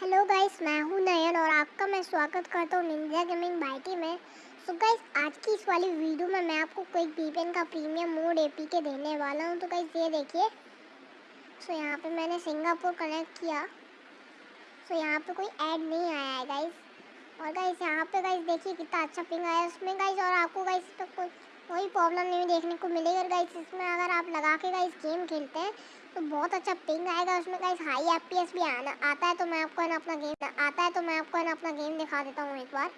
Hello guys मैं हूँ नयन और आपका मैं स्वागत करता हूँ निंजा गेमिंग बाइटी में। सो so गाइस आज की इस वाली वीडियो में मैं आपको कोई वीपेन का प्रीमियम मोड एपी के देने वाला हूँ। तो गाइस ये देखिए। सो so यहाँ पे मैंने सिंगापुर कनेक्ट किया। सो so यहाँ पे कोई ऐड नहीं आया है गाइस और गाइस यहाँ पे गाइस देखिए कितना अच्छा पिंग आया उसमें। गाइस और आपको गाइस कोई प्रॉब्लम नहीं देखने को मिलेगी। गाइस इसमें अगर आप लगा के गाइस गेम खेलते हैं तो बहुत अच्छा पिंग आएगा उसमें। गाइस हाई एफपीएस भी आना, आता है तो मैं आपको ना अपना गेम आता है तो मैं आपको ना अपना गेम दिखा देता हूँ एक बार।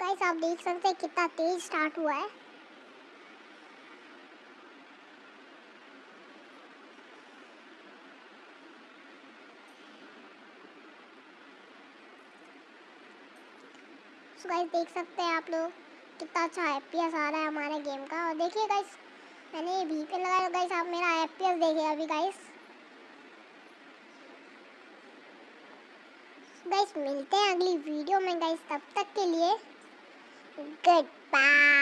गाइस आप देख सकते हैं कितना तेज स्टार्ट हुआ है। सो गाइस देख सकते हैं आप लोग कितना अच्छा एफपीएस आ रहा है हमारे गेम का। और देखिए गाइस मैंने ये वीपीएन लगाया। गाइस आप मेरा एफपीएस देखिए अभी गाइस गाइस मिलते हैं अगली वीडियो में गाइस तब तक के लिए गुड बाय